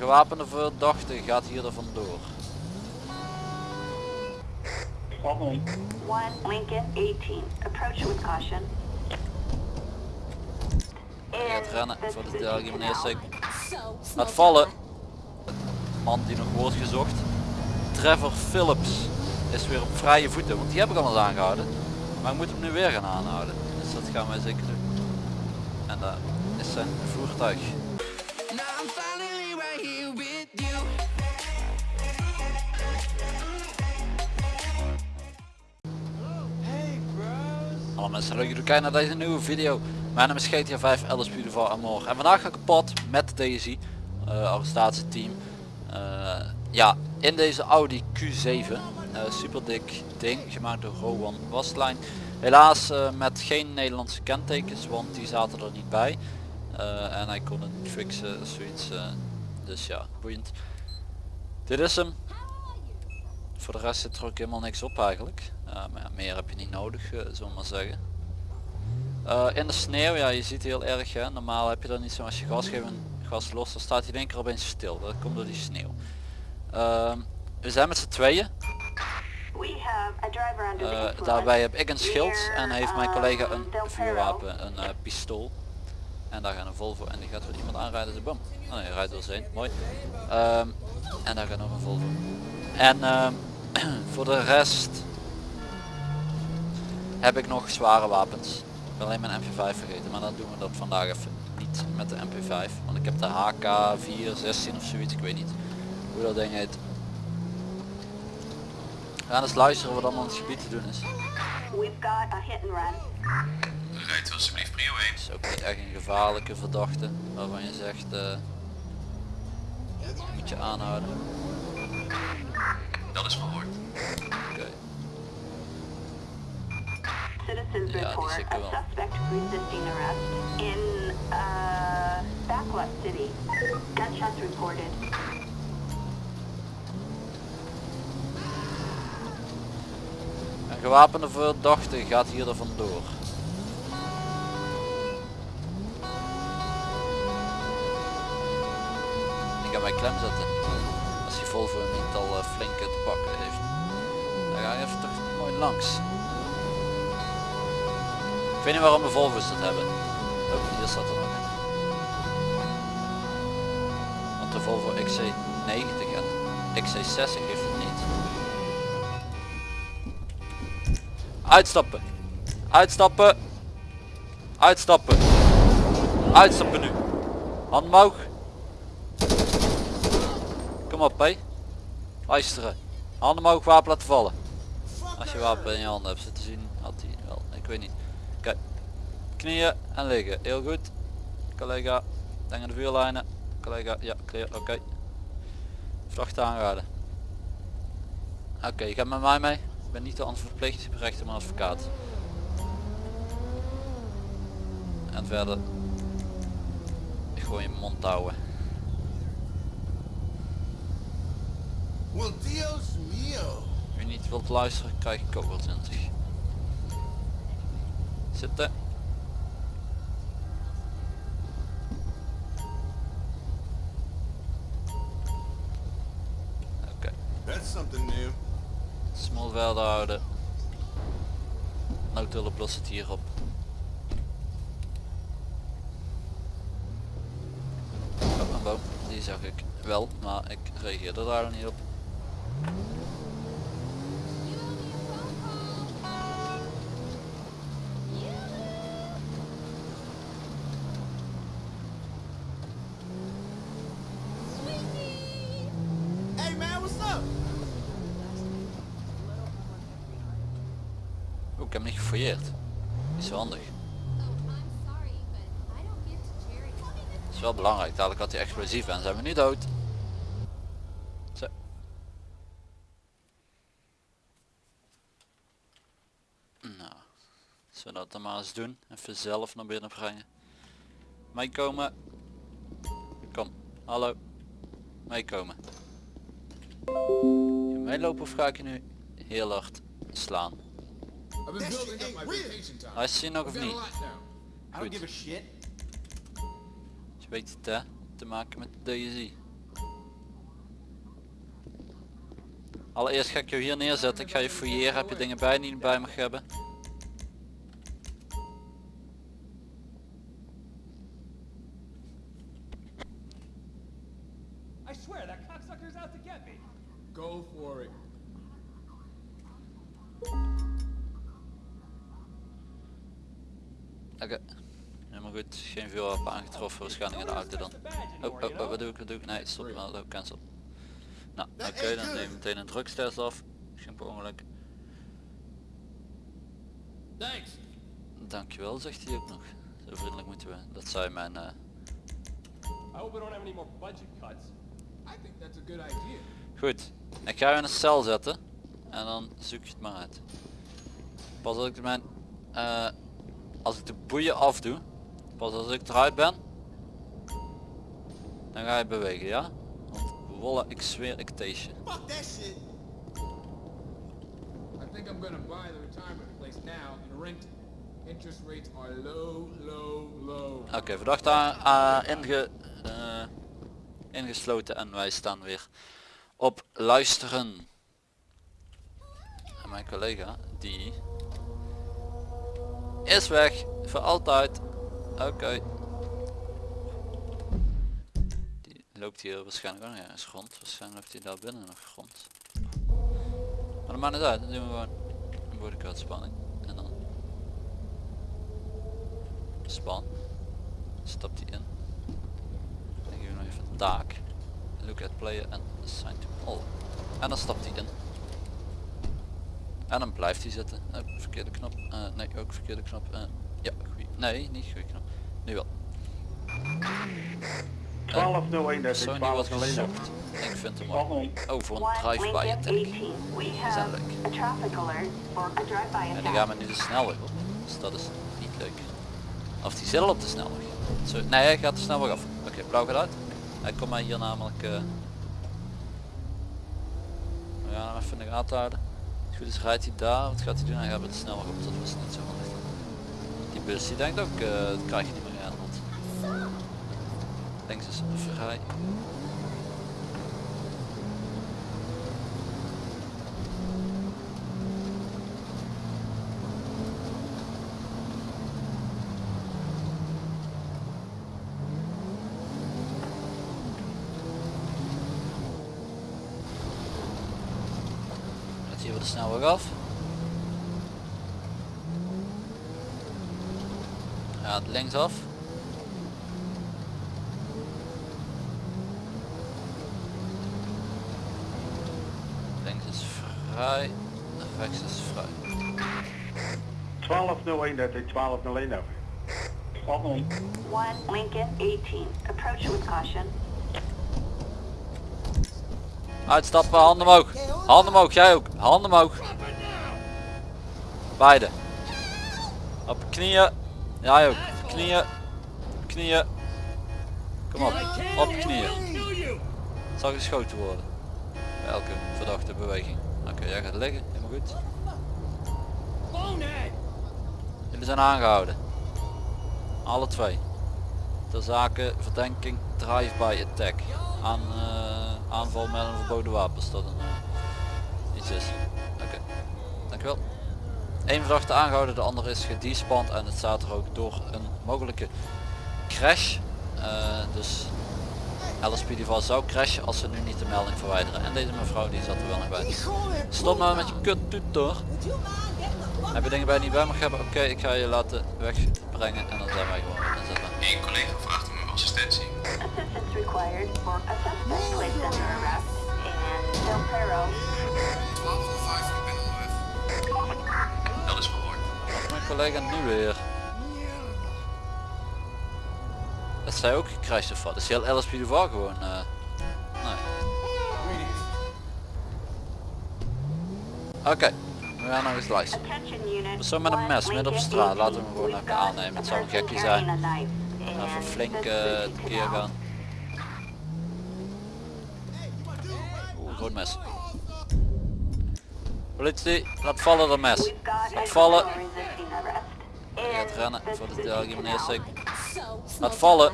gewapende verdachte gaat hier er vandoor. One Lincoln 18. Approach with caution. Hij gaat rennen voor de derde meneer. Sik. Laat vallen. Man die nog wordt gezocht. Trevor Phillips is weer op vrije voeten, want die heb ik al eens aangehouden. Maar ik moet hem nu weer gaan aanhouden. Dus dat gaan wij zeker doen. En daar is zijn voertuig. Hallo leuk dat jullie kijken naar deze nieuwe video. Mijn naam is GTA 5 Alice Beautiful Amor. En vandaag ga ik pad met de DSI, uh, arrestatieteam. Uh, ja, in deze Audi Q7. Uh, super dik ding, gemaakt door Rowan Wastlijn. Helaas uh, met geen Nederlandse kentekens, want die zaten er niet bij. En hij kon het niet fixen, zoiets. Dus ja, boeiend. Dit is hem. Voor de rest zit er ook helemaal niks op eigenlijk. Maar meer heb je niet nodig, uh, zullen we maar zeggen. Uh, in de sneeuw, ja je ziet heel erg hè. Normaal heb je dat niet zo als je gas geeft en gas los, dan staat hij in één keer opeens stil. Dat komt door die sneeuw. Uh, we zijn met z'n tweeën. Uh, influence daarbij heb ik een schild en heeft mijn collega een um, vuurwapen, een uh, pistool. En daar gaat een Volvo en die gaat weer iemand aanrijden, de bom. Oh nee, hij rijdt wel zijn, mooi. Um, en daar gaat nog een Volvo. En um, voor de rest heb ik nog zware wapens. Ik ben alleen mijn MP5 vergeten, maar dan doen we dat vandaag even niet met de MP5. Want ik heb de HK416 of zoiets, ik weet niet hoe dat ding heet. We gaan eens luisteren wat allemaal in het gebied te doen is. We've got a hit and run. Rijdt alsjeblieft prio 1. is ook niet echt een gevaarlijke verdachte waarvan je zegt uh, moet je aanhouden. Dat is verhoord. Oké. Citizens Ja, report wel. suspect resisting arrest in uh, Backlot City. Gunshots reported. Een gewapende verdachte gaat hier er vandoor. Ik ga mij klem zetten. Als die Volvo niet al uh, flink te pakken heeft. Dan ga je even toch mooi langs. Ik weet niet waarom de Volvo's dat hebben. Oh, hier staat er nog een. Want de Volvo XC90 en XC60 heeft het niet. Uitstappen. Uitstappen. Uitstappen. Uitstappen nu. Hand omhoog. Kom op hé. Luisteren. Handen omhoog, wapen laten vallen. Als je wapen in je handen hebt zitten zien, had hij wel. Ik weet niet. Knieën en liggen. Heel goed. Collega. Denk aan de vuurlijnen. Collega. Ja, clear. Oké. Okay. Vracht aanraden. Oké, okay, je gaat met mij mee. Ik ben niet de verplicht, ik ben rechter mijn advocaat. En verder gewoon je mond houden. Well, Dios mio. Je niet wilt luisteren, krijg ik ook wel 20. Zitten. Lost het hier op. Oh, een boom. Die zag ik wel, maar ik reageerde daar niet op. Hey man, what's up? Oeh, ik heb hem niet gefouilleerd. Is wel handig. Dat is wel belangrijk, dadelijk had hij explosief en zijn we nu dood. Zo. Nou, zullen we dat dan maar eens doen. Even zelf naar binnen brengen. Meekomen. Kom, hallo. Meekomen. Je meelopen of ga ik je nu heel hard slaan? Hij is nog of niet? Goed weet het hè, te maken met de DSI. Allereerst ga ik je hier neerzetten, ik ga je fouilleren, heb je dingen bij die je bij mag hebben. Go for it. Oké. Helemaal goed. Geen vuurwapen aangetroffen. Waarschijnlijk in de auto dan. Oh, oh, oh, wat doe ik? Wat doe ik? Nee, stop. wel. Oh, cancel. Nou, oké. dan neem ik meteen een drugstest af. Geen per ongeluk. Thanks. Dankjewel, zegt hij ook nog. Zo vriendelijk moeten we. Dat zei mijn... eh, I hope we don't have any more budget cuts. I think that's a good idea. Goed. Ik ga je in een cel zetten. En dan zoek je het maar uit. Pas als ik mijn... eh, als ik de boeien afdoe. Pas als ik eruit ben. Dan ga je bewegen, ja? Want wolle, ik zweer, ik taste je. Fuck that shit. I think I'm gonna buy the retirement place now and rent it. Interest rates are low, low, low. Oké, verdachte aan, inge, eh, ingesloten en wij staan weer op luisteren. En mijn collega, die is weg voor altijd. Oké. Die loopt hier waarschijnlijk ook ergens rond. Waarschijnlijk loopt hij daar binnen nog rond. Maar dat maakt niet uit, dan doen we gewoon een bodyguardspanning. En dan span. Stapt hij in. Dan geven we nog even taak. Look at player en assign to all. En dan stapt hij in. En dan blijft hij zitten. Oh, verkeerde knop. Eh, nee, ook verkeerde knop. Eh. Nee, niet knop. Nu wel. 1201, dat is Sony wordt 1201. gezocht. Ik vind hem mooi. Oh, voor een drive-by attack. 18. We have leuk. a traffic alert for a drive-by En die gaan we nu de snelweg op. Dus dat is niet leuk. Of die zit al op de snelweg. Zo, nee, hij gaat de snelweg af. Oké, blauw gaat uit. Hij komt mij hier namelijk... eh we gaan hem even in de gaten houden. Als het goed is rijdt hij daar. Wat gaat hij doen? Hij gaat met de snelweg op. Dat was niet zo handig. Die bus die denkt ook, eh dat krijg je niet meer aan. Links is vrij. Hier weer de snelweg af. Gaat links is vrij, rechts is vrij. 1201, dat is 1201 over. 1201. One Lincoln 18. Approach with caution. Uitstappen, handen omhoog. Handen omhoog, jij ook. Handen omhoog. Beide. Op knieën. Jij ook. Knieën. Knieën. Kom op. Op knieën. Zal geschoten worden. Bij elke verdachte beweging. Oké, jij gaat liggen. Helemaal goed. Jullie zijn aangehouden. Alle twee. Ter zake verdenking drive-by attack. Aan, eh, aanval met een verboden wapen. Als dat een, eh, iets is. Oké. Dankjewel. Eén verdachte aangehouden, de andere is gedespand en het staat er ook door een mogelijke crash. Eh, dus LSPD zou crashen als ze nu niet de melding verwijderen. En deze mevrouw die zat er wel nog bij. Stop nou met je kut toeter. Heb je dingen bij je niet bij mag hebben? Oké, ik ga je laten wegbrengen en dan zijn wij gewoon inzetten. Eén collega vraagt om uw assistentie. Assistance required for a suspect placed under arrest in Del Perro. Collega nu weer? Dat zij ook gecrashed of wat? Dus heel LSP de VAR gewoon. eh nee. Oké, we gaan nog eens luisteren. Persoon met een mes midden op straat, laten we 18. hem gewoon even aannemen. Het zou een gekkie zijn. Even flink is tekeer canal. gaan. Oeh, groot mes. Politie, laat vallen dat mes. Laat vallen. Hij gaat rennen voor de sake. Laat vallen.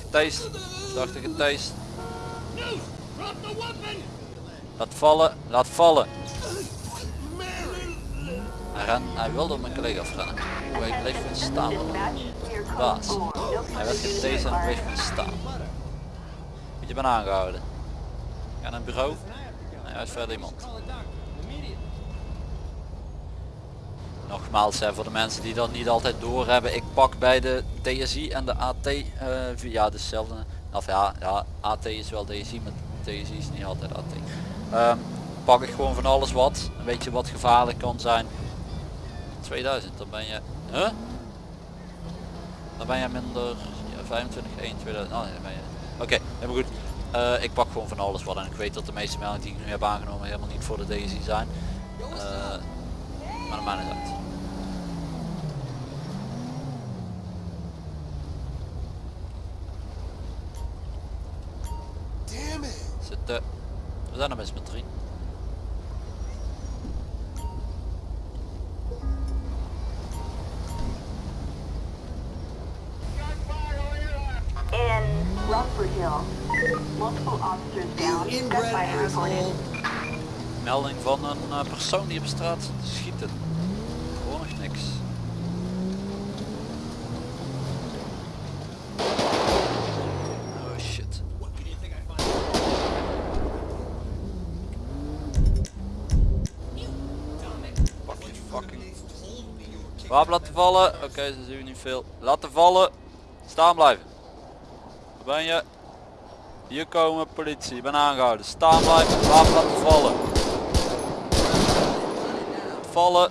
Getast. Verdachte weapon! Laat vallen, laat vallen. Hij, ren, hij wilde op mijn collega afrennen. Hoe hij bleef staan. Baas. 4. No Hij werd getased en bleef staan. Moet je ben aangehouden. Ga naar het bureau. Verder iemand. Nogmaals hè, voor de mensen die dat niet altijd doorhebben. Ik pak bij de DSI en de AT eh, via dezelfde. Of ja, ja, AT is wel DSI, maar DSI is niet altijd AT. Ehm, pak ik gewoon van alles wat. Een beetje wat gevaarlijk kan zijn. 2000, dan ben je... Huh? Dan ben je minder ja, 25, 1, 2000. Oh, nee, ben je... Oké, helemaal goed. Eh, ik pak gewoon van alles wat en ik weet dat de meeste meldingen die ik nu heb aangenomen helemaal niet voor de DSI zijn. Eh, maar dat maakt niet uit. Zitten. We zijn er best met drie. Melding van een eh, persoon die op straat zit te schieten. Gewoon nog niks. Oh shit. Pak je fucking. Wapen laten vallen. Oké, ze zien niet veel. Laten vallen. Staan blijven. Waar ben je? Hier komen politie. Ben aangehouden. Staan blijven. Wapen laten vallen. Vallen.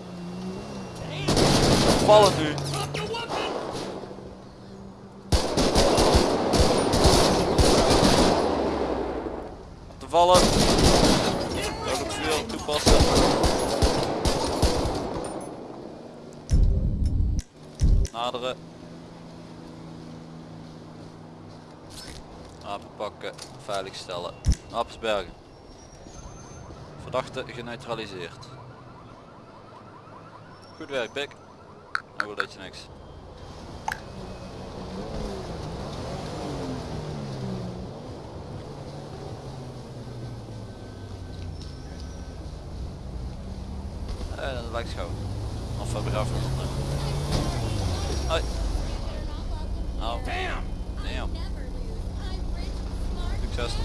Vallen nu. Laten vallen. Dodelijk vuur toepassen. Naderen. Wapen pakken. Veiligstellen. Wapensbergen. Verdachte geneutraliseerd. Goed werk, Pik. Oh, dat je niks. Eh, dat lijkt schoon. Of we begraven onder. Hoi. Nou. Het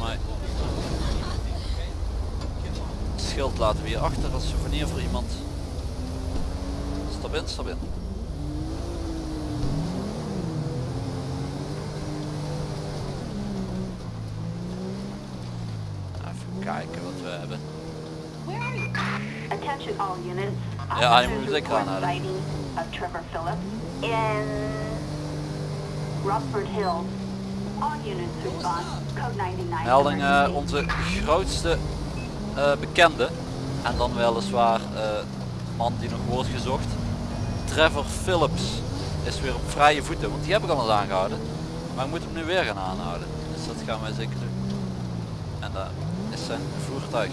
schild laten we hier achter als souvenir voor iemand. Stap in, stap in. Even kijken wat we hebben. Attention all units. Ja, je moet sighting of Trevor Phillips in Rockford Hills. Melding onze grootste eh, bekende. En dan weliswaar eh man die nog wordt gezocht. Trevor Phillips is weer op vrije voeten. Want die heb ik al eens aangehouden. Maar ik moet hem nu weer gaan aanhouden. Dus dat gaan wij zeker doen. En daar is zijn voertuig.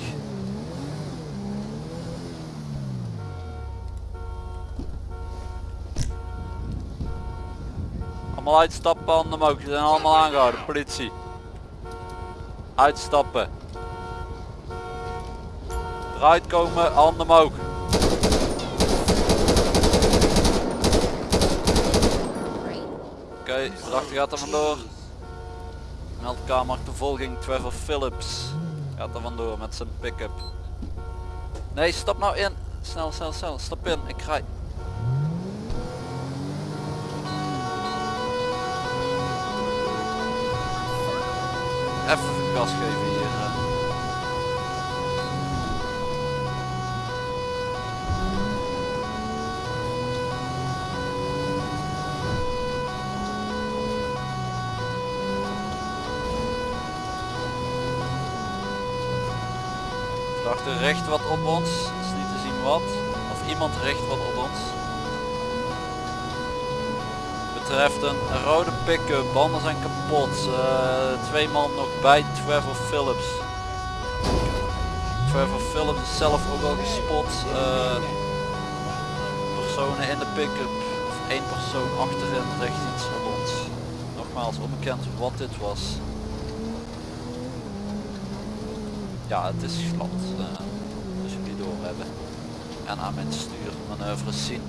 Allemaal uitstappen, handen omhoog. Ze zijn allemaal aangehouden, politie. Uitstappen. Eruit komen, handen omhoog. Oké, verdachte gaat er vandoor. Meldkamer achtervolging Trevor Phillips. Gaat er vandoor met zijn pick-up. Nee, stap nou in. Snel, snel, snel. Stap in. Ik rij. Even gas geven hier. eh. Verdachte richt wat op ons. Is niet te zien wat. Of iemand richt wat op ons. Betreft een rode pick-up. Banden zijn kapot. Eh, twee man nog bij Trevor Phillips. Trevor Phillips is zelf ook al gespot. Eh, personen in de pick-up. Of één persoon achterin richt iets op ons. Nogmaals onbekend wat dit was. ja het is glad. eh, dus jullie door hebben. En aan mijn stuurmanoeuvres zien.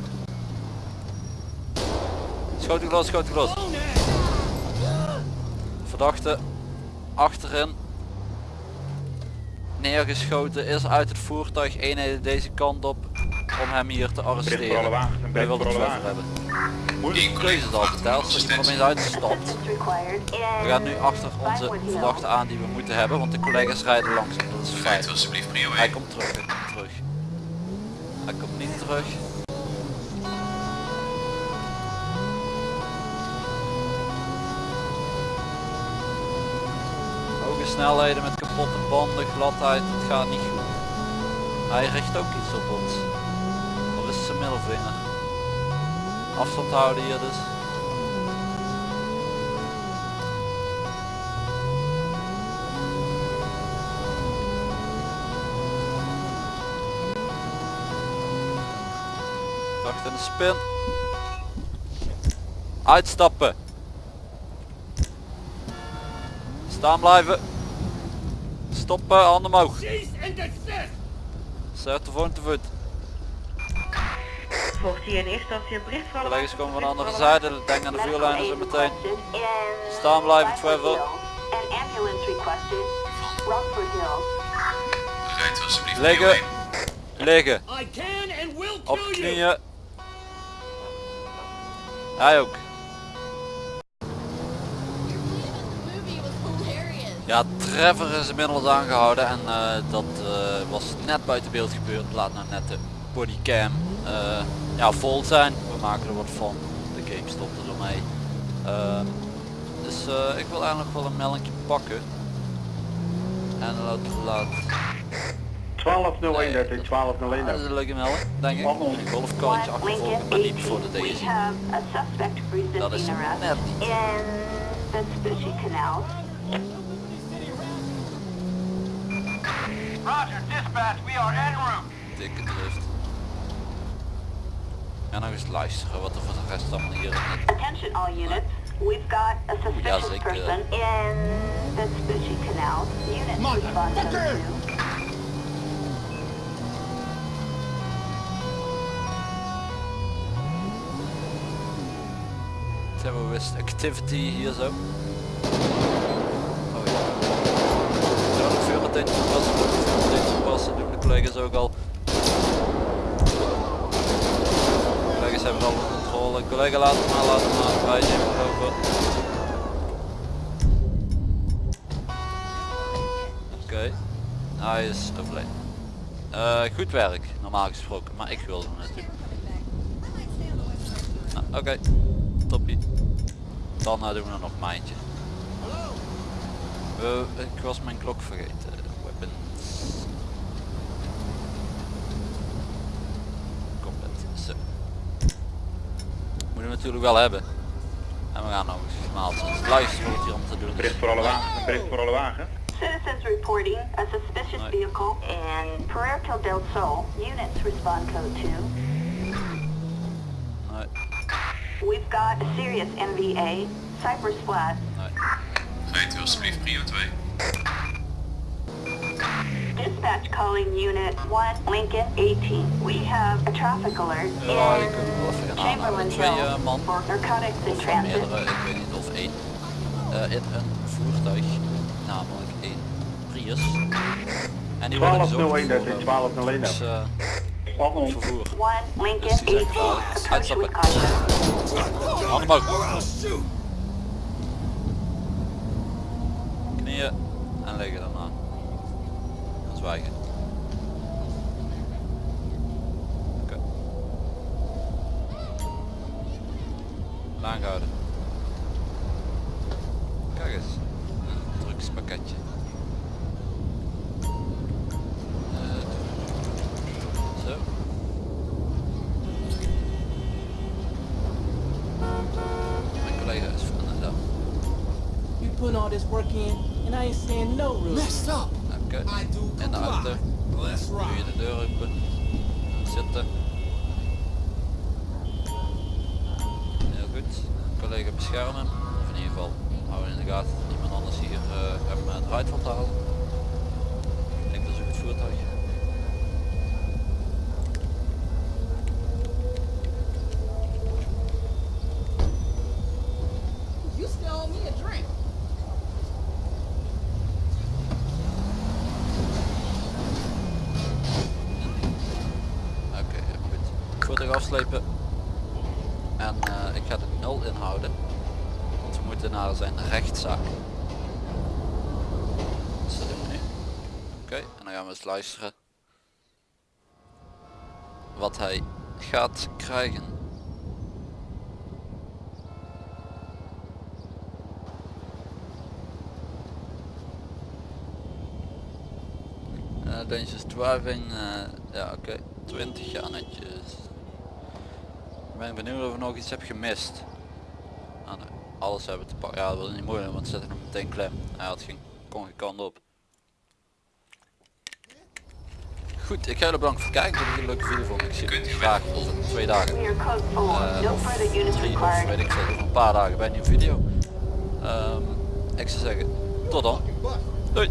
Schoot u los, schoot u los. Verdachte achterin neergeschoten is uit het voertuig eenheden deze kant op om hem hier te arresteren. wagens. Een Wie bericht wil voor het wagens. hebben? Die collega is al verteld, dat je required in We gaan nu achter onze verdachte aan die we moeten hebben, want de collega's rijden langzaam. Dat is fijn. Hij 1. komt terug, hij komt terug. Hij komt niet terug. Snelheden met kapotte banden, gladheid, het gaat niet goed. Hij richt ook iets op ons. Of is zijn middelvinger? Afstand houden hier dus. Wacht in de spin. Uitstappen. Staan blijven. Stoppen, handen omhoog. Zet de voet te voet. Hier in eerste instantie een bericht alle Collega's komen van de andere zijde. Denk aan de vuurlijnen zo meteen. Staan blijven, Trevor. Liggen. 1. Liggen. Op knieën. Hij ook. Ja, Trevor is inmiddels aangehouden en eh, dat eh, was net buiten beeld gebeurd. Laat nou net de bodycam eh, ja, vol zijn. We maken er wat van. De game stopte ermee. Ehm, dus eh, ik wil eigenlijk wel een meldingje pakken. En laat, laat 1201 13, 1201 dat is een leuke melding, denk ik. Een golfkarretje One achtervolgen, maar niet 18. voor de DSI. Dat is net niet. in the Spoochie Canal. Roger, dispatch, we are en route. Dikke drift. En nog eens luisteren wat er voor de rest allemaal hier in het... Attention all units. We've got a suspicious zeker. person in the Spoochie Canal. Code 2. Terrorist activity hier zo. Oh ja. Zou nog veel meteen toepassen, moet ik veel meteen collega's ook al. Collega's hebben al onder controle. Collega laat het maar, laat het maar, wij het over. Oké, hij is overleden. Eh, goed werk, normaal gesproken, maar ik wilde hem natuurlijk. Nou, Oké, toppie. Dan eh, doen we nog maar eentje. We- ik was mijn klok vergeten. Weapons. Combat. Zo. Moeten we natuurlijk wel hebben. En we gaan nog eens zijn. Luisteren hier om te doen. Bericht voor alle wagens. Een bericht voor alle wagens. Citizens reporting a suspicious vehicle in Puerto del Sol. Units respond code 2. Nee, We've got a serious NVA. Cypress Flat. nee. Rijdt u alsjeblieft prio 2. Dispatch calling unit 1 Lincoln 18. We have a traffic alert Ja, in. Chamberlain Twee Hill eh, man. for narcotics in Of transit. meerdere, ik weet niet of één. eh, in een voertuig. Namelijk één Prius. En die worden gezocht 1201 13, voor, 1201 dus, eh, 1201. vervoer. 1 Lincoln Dus die zijn 18. gevaarlijk. Approach Uitstappen. with caution. Handen En zwijgen. Oké. Lang houden. Kijk eens. Een drugspakketje. Eh, zo. Mijn collega is van de dag. You putting all this work in, and I ain't saying no, really. Messed up. In de. Let's Doe je de deur open. Zitten. Heel goed. Collega beschermen. Of in ieder geval houden in de gaten dat niemand anders hier eh, hem eh, eruit wil halen. Ik En eh, ik ga de nul inhouden. Want we moeten naar zijn rechtszaak. Dus dat. Oké, en dan gaan we eens luisteren. Wat hij gaat krijgen. Eh, dangerous driving, eh, ja oké, 20 jaar netjes. Ik ben benieuwd of ik nog iets heb gemist. Ah, nee, alles hebben te pakken. Ja, dat is niet moeilijk, want ze zetten hem meteen klem. Hij had geen, kon geen kant op. Goed, ik ga jullie bedanken voor het kijken. Ik hoop dat jullie een leuke video vonden. Ik zie jullie graag over twee dagen. Clear code 4. Eh, no of further units drie of weet ik veel, over een paar dagen bij een nieuwe video. Ehm, ik zou zeggen, tot dan. Doei!